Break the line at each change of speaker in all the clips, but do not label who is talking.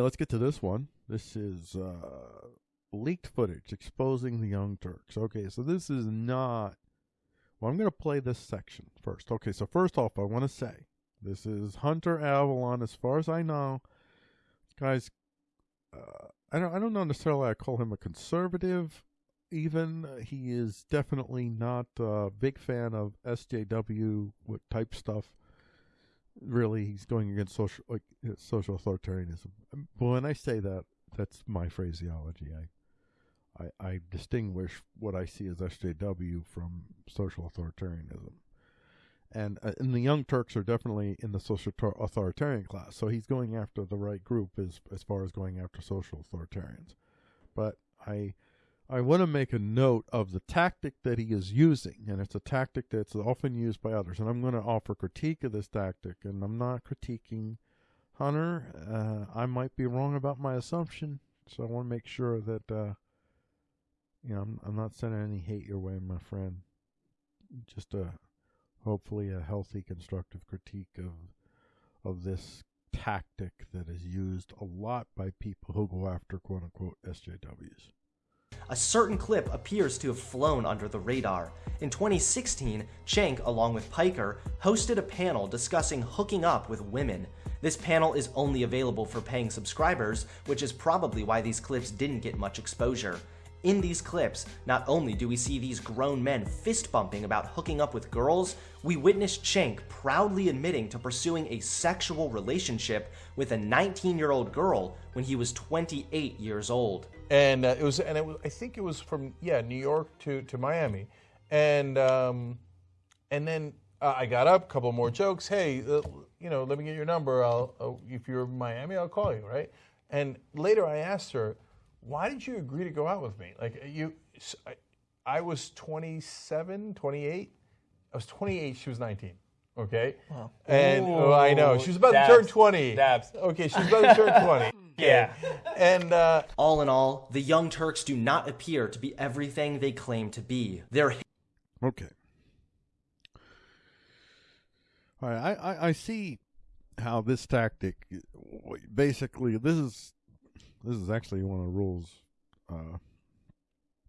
right, let's get to this one. This is uh, leaked footage exposing the Young Turks. Okay, so this is not. Well, I'm going to play this section first. Okay, so first off, I want to say this is Hunter Avallone. As far as I know, guys, uh, I don't. I don't know necessarily. I call him a conservative. Even he is definitely not a big fan of SJW type stuff really he's going against social like social authoritarianism. Um, when I say that, that's my phraseology. I, I, I distinguish what I see as SJW from social authoritarianism. And uh, and the Young Turks are definitely in the social authoritarian class. So he's going after the right group as as far as going after social authoritarians. But I I want to make a note of the tactic that he is using, and it's a tactic that's often used by others. And I'm going to offer critique of this tactic, and I'm not critiquing Hunter. Uh, I might be wrong about my assumption, so I want to make sure that uh, you know I'm, I'm not sending any hate your way, my friend. Just a hopefully a healthy, constructive critique of of this tactic that is used a lot by people who go after quote unquote SJWs
a certain clip appears to have flown under the radar. In 2016, Cenk, along with Piker, hosted a panel discussing hooking up with women. This panel is only available for paying subscribers, which is probably why these clips didn't get much exposure. In these clips, not only do we see these grown men fist bumping about hooking up with girls, we witness Cenk proudly admitting to pursuing a sexual relationship with a 19 year old girl when he was 28 years old.
And uh, it was, and it was, I think it was from, yeah, New York to, to Miami. And, um, and then uh, I got up, a couple more jokes. Hey, uh, you know, let me get your number. I'll, uh, if you're in Miami, I'll call you, right? And later I asked her, why did you agree to go out with me? Like you, I, I was 27, 28. I was 28. She was 19. Okay. Wow. And oh, I know she was about dabs, to turn 20.
Dabs.
Okay, she was about to turn 20.
yeah.
And uh,
all in all, the Young Turks do not appear to be everything they claim to be. They're
okay. All right, I, I, I see how this tactic basically this is this is actually one of the rules, uh,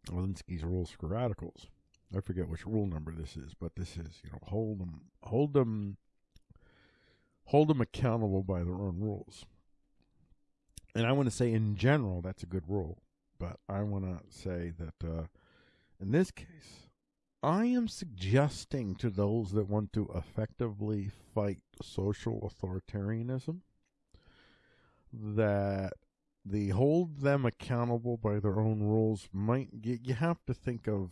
Alinsky's rules for radicals. I forget which rule number this is, but this is, you know, hold them, hold them, hold them accountable by their own rules. And I want to say, in general, that's a good rule. But I want to say that uh, in this case, I am suggesting to those that want to effectively fight social authoritarianism that the hold them accountable by their own rules might you, you have to think of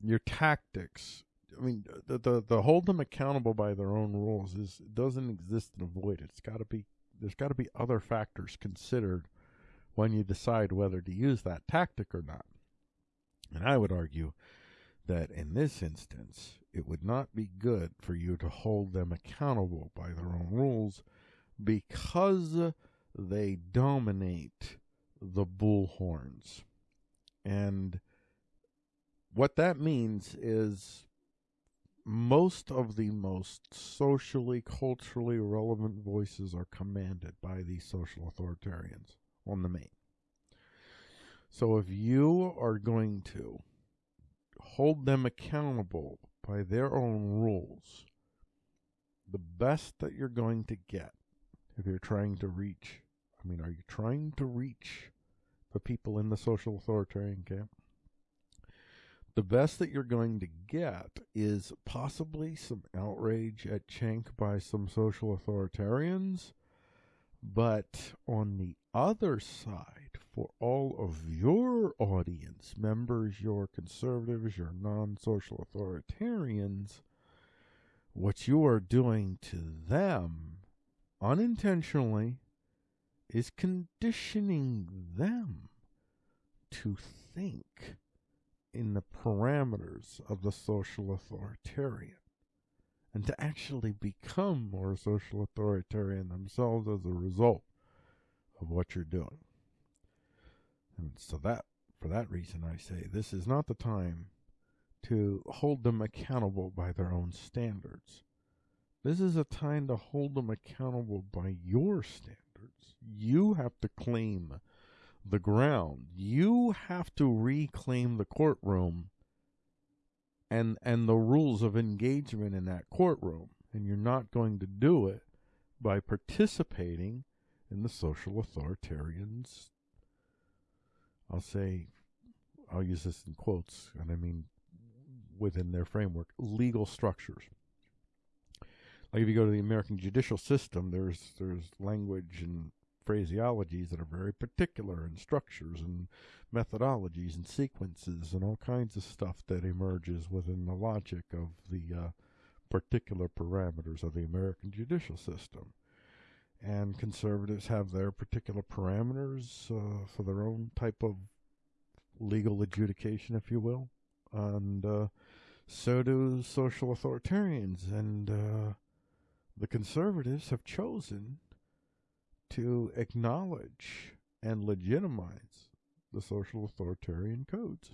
your tactics. I mean the, the the hold them accountable by their own rules is doesn't exist in a void. It's got to be there's got to be other factors considered when you decide whether to use that tactic or not. And i would argue that in this instance it would not be good for you to hold them accountable by their own rules because they dominate the bullhorns. And what that means is most of the most socially, culturally relevant voices are commanded by these social authoritarians on the main. So if you are going to hold them accountable by their own rules, the best that you're going to get if you're trying to reach I mean, are you trying to reach the people in the social authoritarian camp? The best that you're going to get is possibly some outrage at Cenk by some social authoritarians, but on the other side, for all of your audience members, your conservatives, your non social authoritarians, what you are doing to them unintentionally is conditioning them to think in the parameters of the social authoritarian and to actually become more social authoritarian themselves as a result of what you're doing. And so that for that reason I say this is not the time to hold them accountable by their own standards. This is a time to hold them accountable by your standards You have to claim the ground. You have to reclaim the courtroom and and the rules of engagement in that courtroom. And you're not going to do it by participating in the social authoritarians I'll say I'll use this in quotes and I mean within their framework, legal structures. Like if you go to the American judicial system, there's there's language and phraseologies that are very particular and structures and methodologies and sequences and all kinds of stuff that emerges within the logic of the uh, particular parameters of the American judicial system. And conservatives have their particular parameters uh, for their own type of legal adjudication, if you will. And uh, so do social authoritarians. And uh, the conservatives have chosen to acknowledge and legitimize the social authoritarian codes.